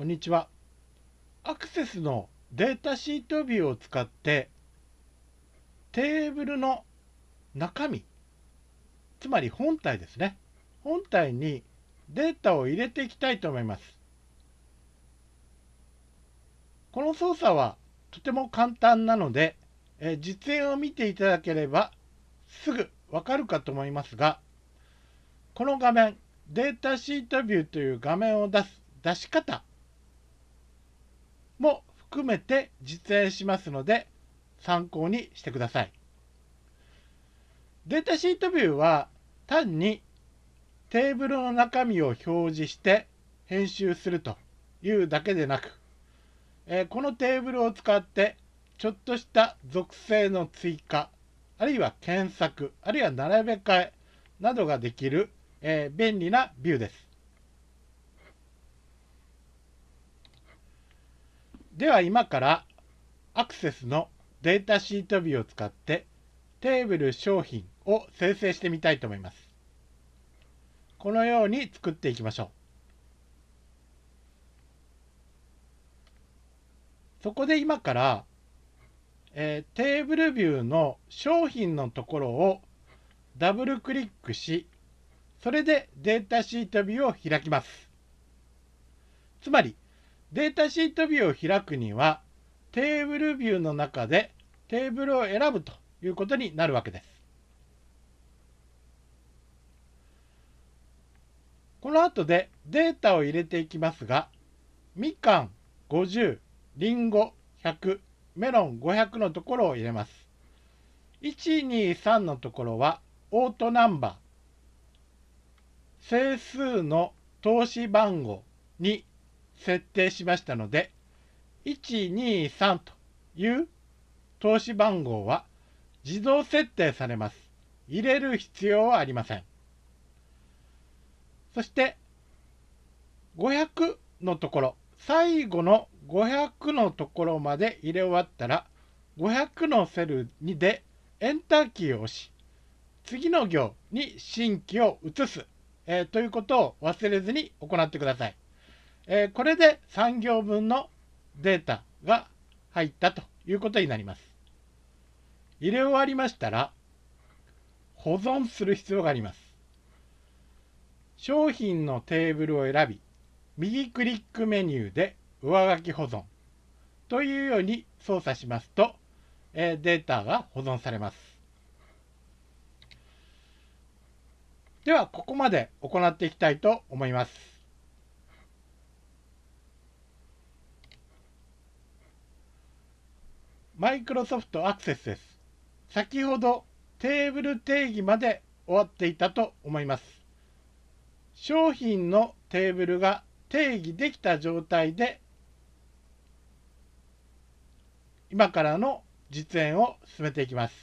こんにちは。アクセスのデータシートビューを使ってテーブルの中身、つまり本体ですね。本体にデータを入れていきたいと思います。この操作はとても簡単なので、え実演を見ていただければすぐわかるかと思いますが、この画面、データシートビューという画面を出す出し方も含めて実演しますので参考にしてください。データシートビューは単にテーブルの中身を表示して編集するというだけでなく、え、このテーブルを使ってちょっとした属性の追加、あるいは検索、あるいは並べ替えなどができる、え、便利なビューです。では今からアクセスのデータシートビューを使ってテーブル商品を生成してみたいと思います。このように作っていきましょう。そこで今から、えー、テーブルビューの商品のところをダブルクリックし、それでデータシートビューを開きます。つまり、データシートビューを開くには、テーブルビューの中でテーブルを選ぶということになるわけです。この後でデータを入れていきますが、みかん50、りんご100、メロン500のところを入れます。123のところはオートナンバー、整数の投資番号に設定しましたので、123という投資番号は自動設定されます。入れる必要はありません。そして、500のところ、最後の500のところまで入れ終わったら、500のセルにでエンターキーを押し、次の行に新規を移す、えー、ということを忘れずに行ってください。えー、これで3行分のデータが入ったということになります。入れ終わりましたら、保存する必要があります。商品のテーブルを選び、右クリックメニューで上書き保存というように操作しますと、えー、データが保存されます。では、ここまで行っていきたいと思います。マイクロソフトアクセスです。先ほどテーブル定義まで終わっていたと思います。商品のテーブルが定義できた状態で今からの実演を進めていきます。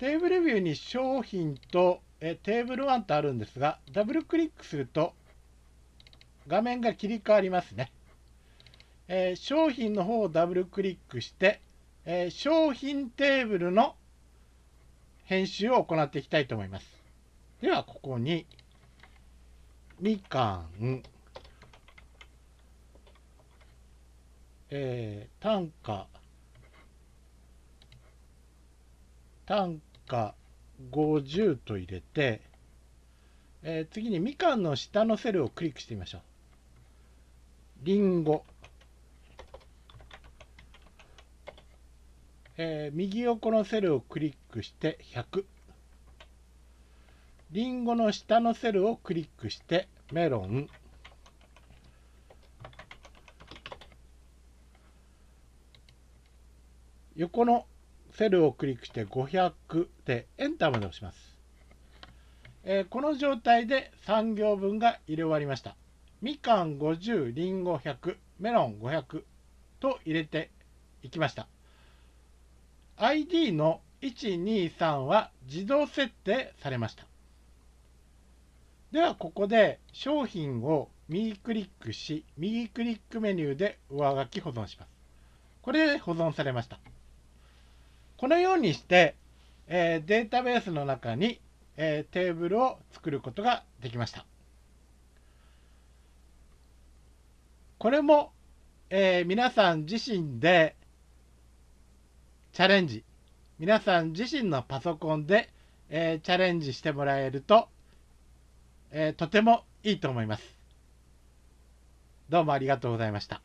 テーブルビューに商品とえテーブル1とあるんですが、ダブルクリックすると画面が切り替わりますね。えー、商品の方をダブルクリックして、えー、商品テーブルの編集を行っていきたいと思います。では、ここに、みかん、えー、単価、単価50と入れて、えー、次にみかんの下のセルをクリックしてみましょう。りんご。えー、右横のセルをクリックして100。リンゴの下のセルをクリックしてメロン。横のセルをクリックして500でエンターまで押します。えー、この状態で3行分が入れ終わりました。みかん50、りんご100、メロン500と入れていきました。ID の123は自動設定されました。ではここで商品を右クリックし、右クリックメニューで上書き保存します。これで保存されました。このようにして、えー、データベースの中に、えー、テーブルを作ることができました。これも、えー皆さん自身でチャレンジ皆さん自身のパソコンで、えーチャレンジしてもらえると、えーとてもいいと思います。どうもありがとうございました。